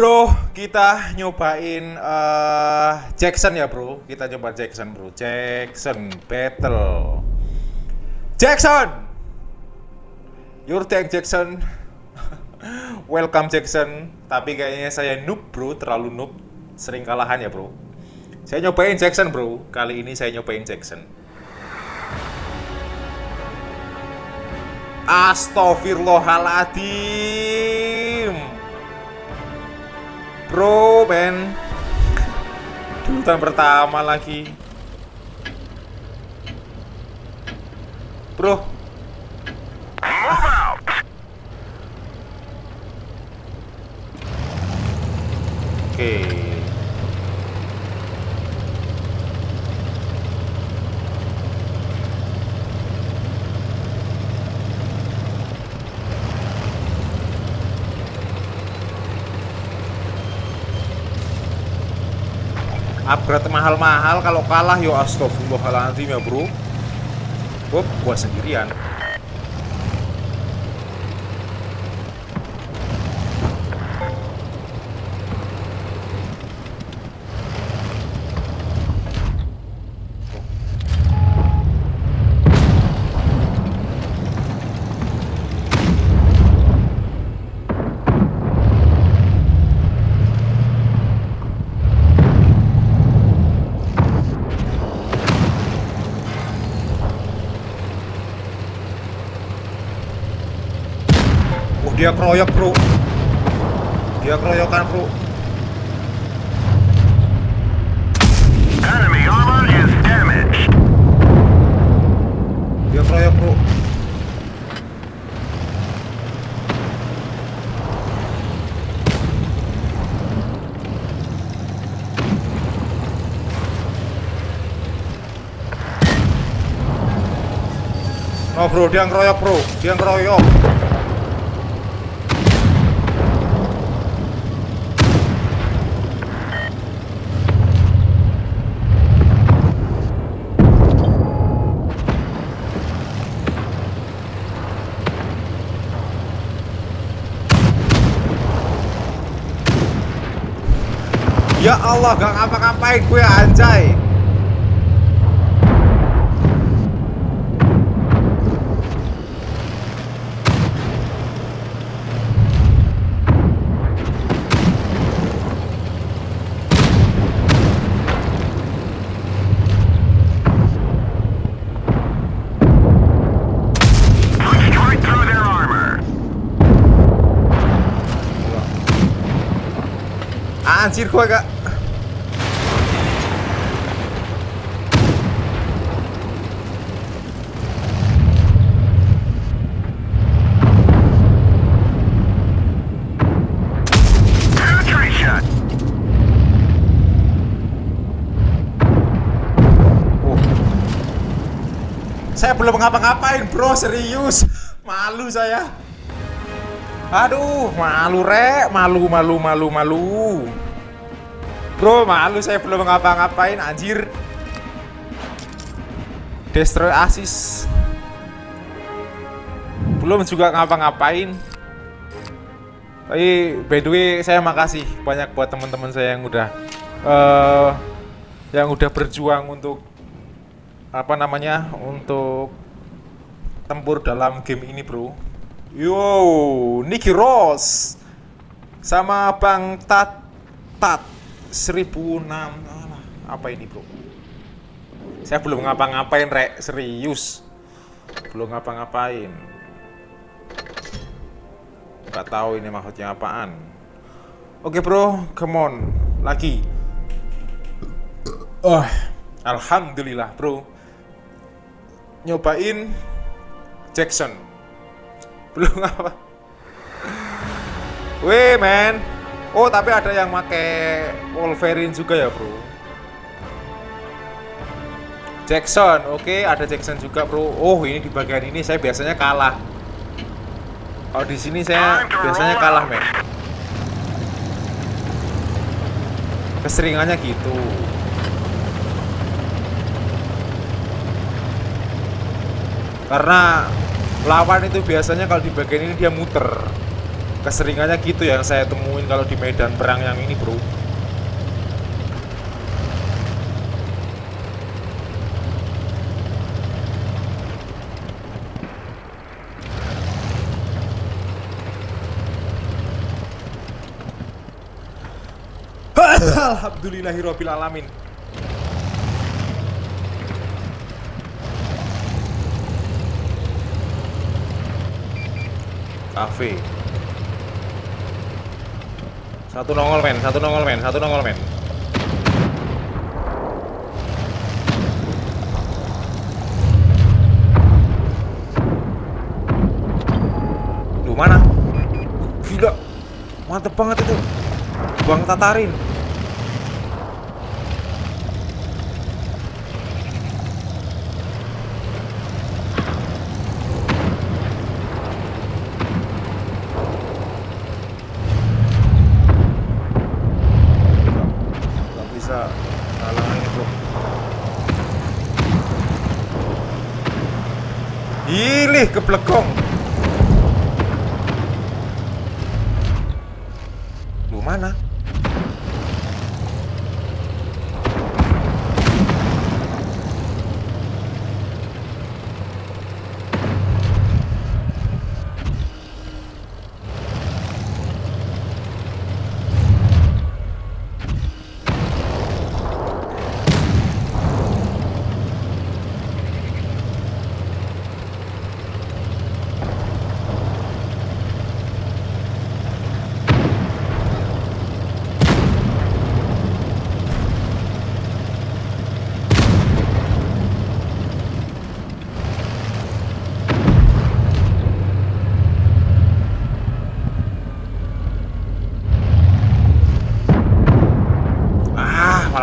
Bro, kita nyobain uh, Jackson ya bro. Kita coba Jackson bro. Jackson battle. Jackson, your tank Jackson. Welcome Jackson. Tapi kayaknya saya noob bro, terlalu noob. Sering kalahan ya bro. Saya nyobain Jackson bro. Kali ini saya nyobain Jackson. Astagfirullahaladzim. Bro, men. Pertama lagi. Bro. Oke. Okay. Upgrade mahal-mahal kalau kalah yo astagfirullahaladzim ya bro. Gue gua sendirian dia keroyok bro. Dia keroyokan bro. Enemy armor is damaged. dia keroyok bro. Oh bro, dia ngeroyok bro, dia ngeroyok Ya Allah, gak ngapa-ngapain gue anjay. Anjir gue gak Saya belum ngapa-ngapain bro, serius. Malu saya. Aduh, malu rek, malu, malu, malu, malu Bro, malu saya belum ngapa-ngapain, anjir. Destroy assist Belum juga ngapa-ngapain. Tapi by the way, saya makasih banyak buat teman-teman saya yang udah uh, Yang udah berjuang untuk apa namanya untuk tempur dalam game ini bro. Yo Nicky Ross sama Bang Tat Tat 1006 apa ini bro? Saya belum ngapa-ngapain rek. Serius. Belum ngapa-ngapain. Nggak tahu ini maksudnya apaan. Oke bro. Come on. Lagi. Oh Alhamdulillah bro. Nyobain Jackson. Belum apa weh men oh tapi ada yang make Wolverine juga ya bro. Jackson oke okay, ada Jackson juga bro. Oh ini di bagian ini saya biasanya kalah. Kalau di sini saya biasanya kalah men. Keseringannya gitu. Karena lawan itu biasanya kalau di bagian ini dia muter Keseringannya gitu yang saya temuin kalau di medan perang yang ini bro Alhamdulillahirabbil alamin. Cafe. Satu nongol men, satu nongol men, satu nongol men. Duh mana? Gila, mantep banget itu. Buang tatarin. Plackon.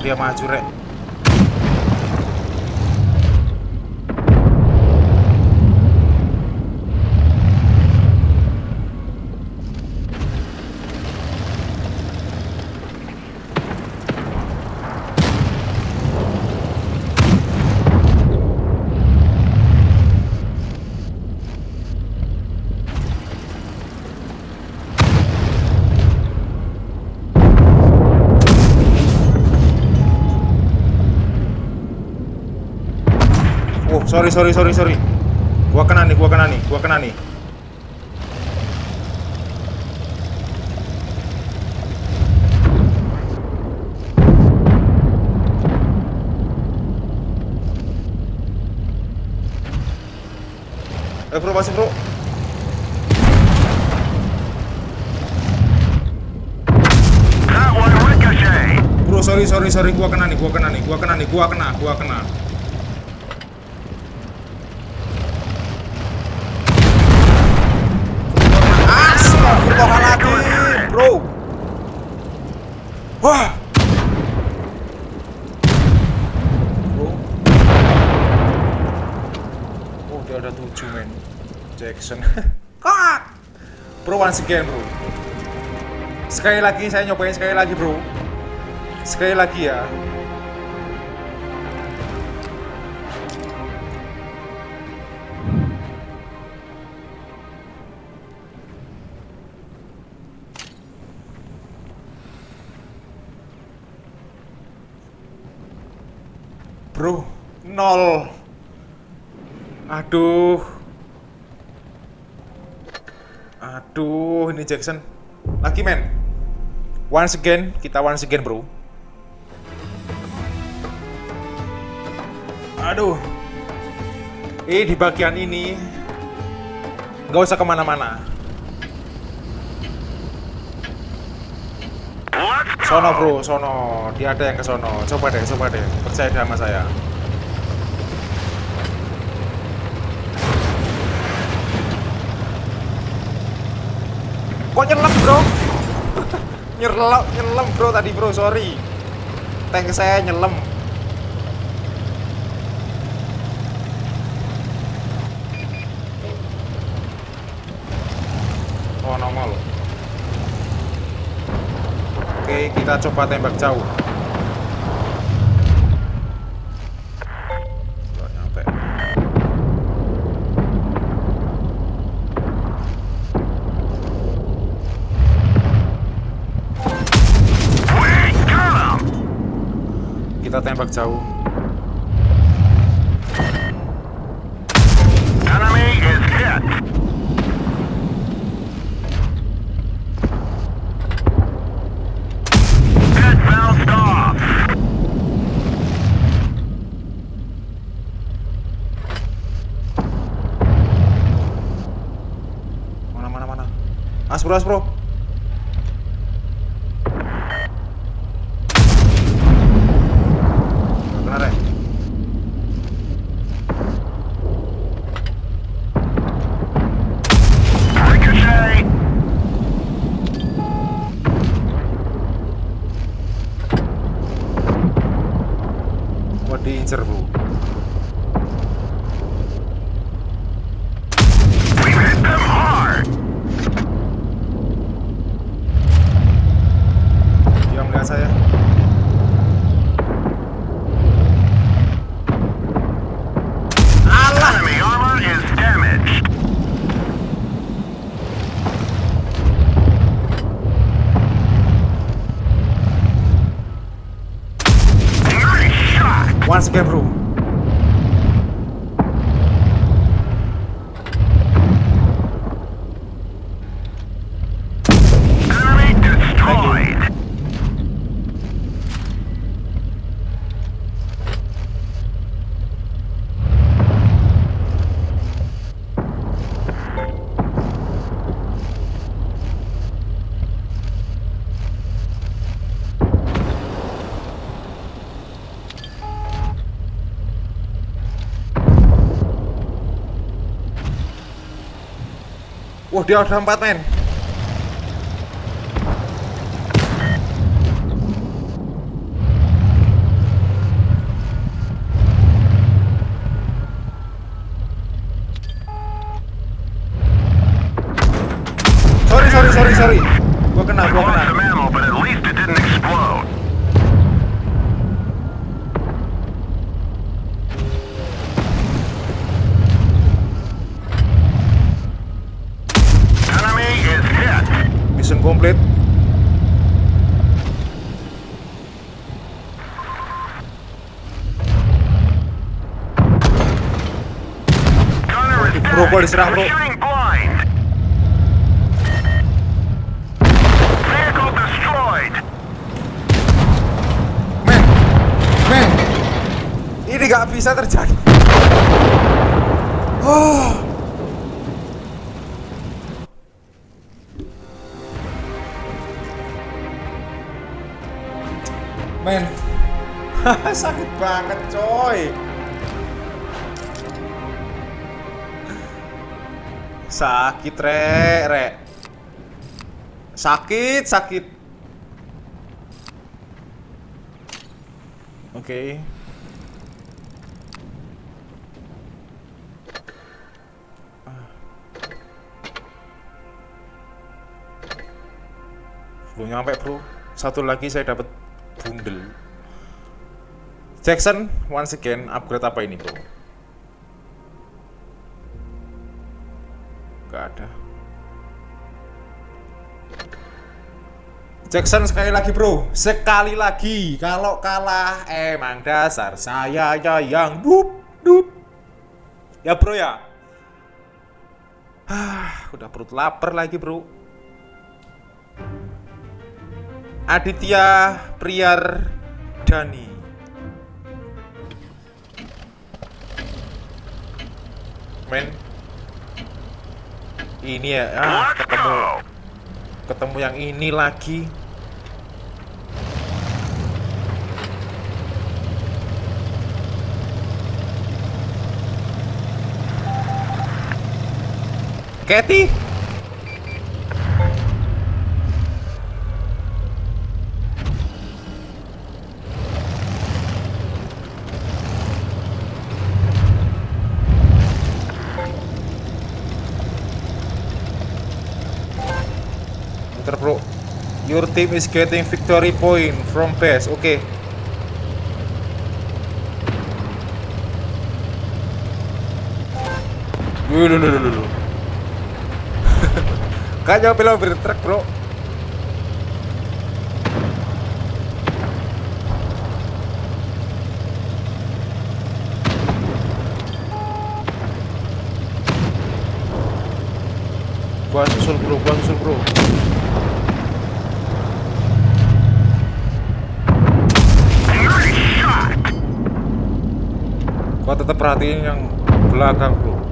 Dia maju rek Oh, sorry, sorry, sorry, sorry. Gua kena nih, gua kena nih, gua kena nih. Eh bro, masih bro. Bro, sorry, sorry, sorry, gua kena nih, gua kena nih, gua kena nih, gua kena, gua kena. Astagfirullahaladzim, bro. Wah. Bro. Oh, dia ada tujuh men. Jackson. Kak. Bro, once again, bro. Sekali lagi saya nyobain sekali lagi, bro. Sekali lagi ya. Bro, nol. Aduh. Aduh, ini Jackson. Lagi men. Once again, kita once again, bro. Aduh. Eh, di bagian ini nggak usah ke mana-mana. Sono bro, sono. Dia ada yang ke sono. Coba deh, coba deh. Percaya sama saya. Nyelam, nyelam bro tadi bro, sorry. Tank saya nyelam. Oh nongol. Oke, kita coba tembak jauh. Nggak nyampe. Kita tembak jauh. Enemy is hit. Hit bounced off. Mana mana mana. Aspro aspro. Nggak kena rek. Ricochet. Wah diincer bro. We hit them hard. Dia melihat saya. Enemy armor is damaged. Nice shot. Once again bro. Enemy destroyed. Wah dia ada empat men. Sorry sorry sorry sorry. Gua kena gua kena. Vehicle destroyed. Men, men, ini gak bisa terjadi. Oh. Men, sakit banget coy. Sakit rek, rek. Sakit, sakit. Oke. Ah. Belum nyampe bro. Satu lagi saya dapat bundel. Jackson, once again upgrade apa ini bro? Jackson sekali lagi bro, sekali lagi. Kalau kalah emang dasar saya ya yang dup dup. Ya bro ya. Ah, udah perut lapar lagi bro. Aditya Priyar Dani. Men, ini ya, ah, ketemu ketemu yang ini lagi. Kathy, Bentar bro. Your team is getting victory point from base Oke. Dulu dulu dulu Gak lo beri truk bro. Gua susul bro, gua susul bro. Gua tetap perhatiin yang belakang bro.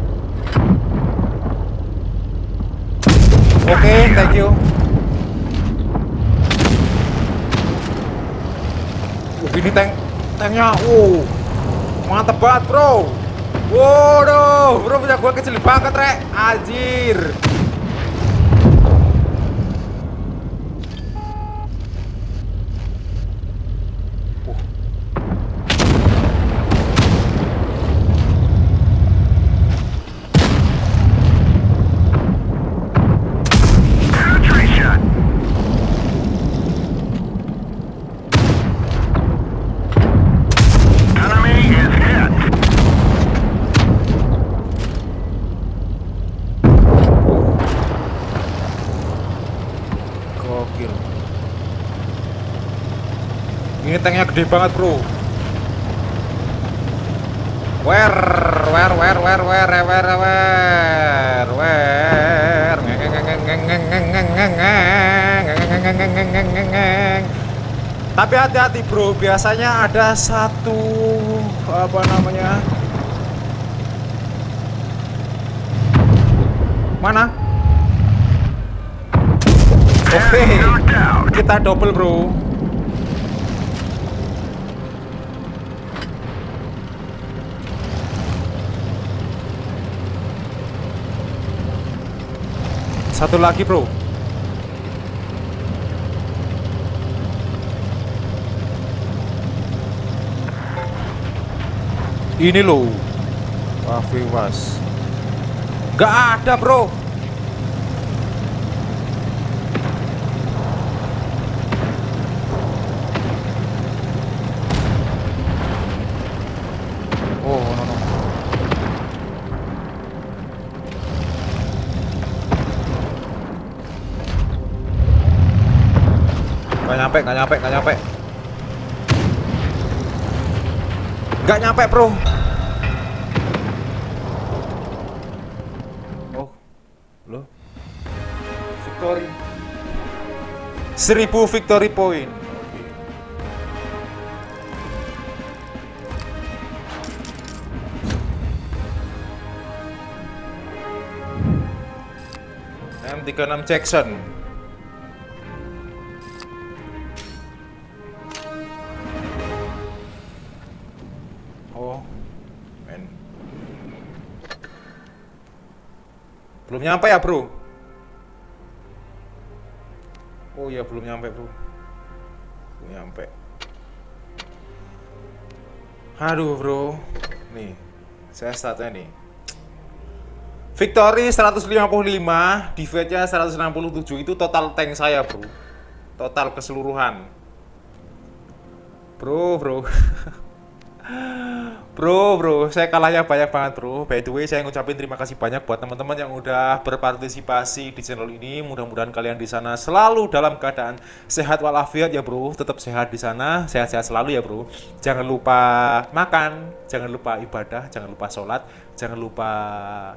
Oke thank you. Uh, ini tank tanknya uh mantep banget bro. Waduh bro punya gua kecil banget rek. Anjir Ini tanknya gede banget, Bro. Wer, wer, wer, wer, wer, wer, wer, wer. Tapi hati-hati, Bro. Biasanya ada satu apa namanya? Mana? Oke. Okay. Kita double, Bro. Satu lagi bro. Ini loh. Wah, was. Gak ada bro. Nyampe, gak nyampe, gak nyampe. Gak nyampe, bro. Oh, lo. Victory. Seribu victory point. Oke. M36 Jackson. Belum nyampe ya, Bro? Oh iya, belum nyampe, Bro. Belum nyampe. Aduh, Bro. Nih, saya startnya nih. Victory 155, defense-nya 167 itu total tank saya, Bro. Total keseluruhan. Bro, bro. bro, bro, saya kalahnya banyak banget, Bro. By the way, saya ngucapin terima kasih banyak buat teman-teman yang udah berpartisipasi di channel ini. Mudah-mudahan kalian di sana selalu dalam keadaan sehat walafiat ya, Bro. Tetap sehat di sana, sehat-sehat selalu ya, Bro. Jangan lupa makan, jangan lupa ibadah, jangan lupa sholat, jangan lupa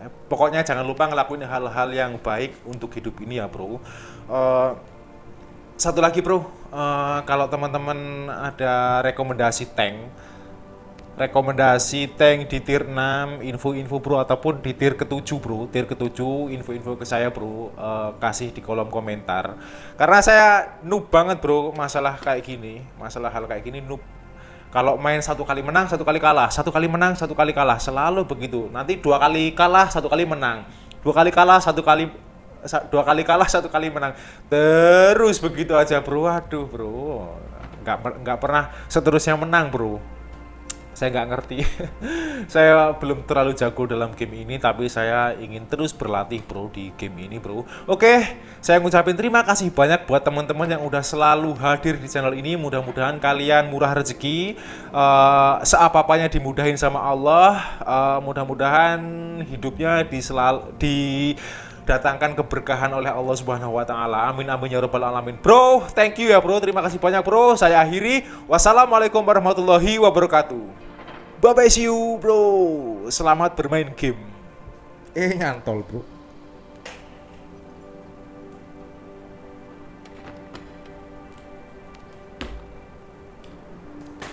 eh, pokoknya jangan lupa ngelakuin hal-hal yang baik untuk hidup ini ya, Bro. Eh, satu lagi bro, eh, kalau teman-teman ada rekomendasi tank, rekomendasi tank di tier 6, info-info bro ataupun di tier ke-7 bro, tier ke-7 info-info ke saya bro, eh, kasih di kolom komentar. Karena saya noob banget bro masalah kayak gini, masalah hal kayak gini noob. Kalau main satu kali menang, satu kali kalah, satu kali menang, satu kali kalah, selalu begitu. Nanti dua kali kalah, satu kali menang, dua kali kalah, satu kali dua kali kalah satu kali menang. Terus begitu aja bro. Aduh bro. Nggak nggak pernah seterusnya menang bro saya nggak ngerti. Saya belum terlalu jago dalam game ini tapi saya ingin terus berlatih bro di game ini bro. Oke saya ngucapin terima kasih banyak buat teman-teman yang udah selalu hadir di channel ini. Mudah-mudahan kalian murah rezeki. Eh, seapa-apanya dimudahin sama Allah. Eh, mudah-mudahan hidupnya di selalu di datangkan keberkahan oleh Allah Subhanahu wa taala. Amin amin ya rabbal alamin. Bro, thank you ya bro. Terima kasih banyak bro. Saya akhiri. Wassalamualaikum warahmatullahi wabarakatuh. Bye bye see you bro. Selamat bermain game. Eh nyantol bro.